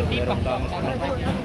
còn đi bằng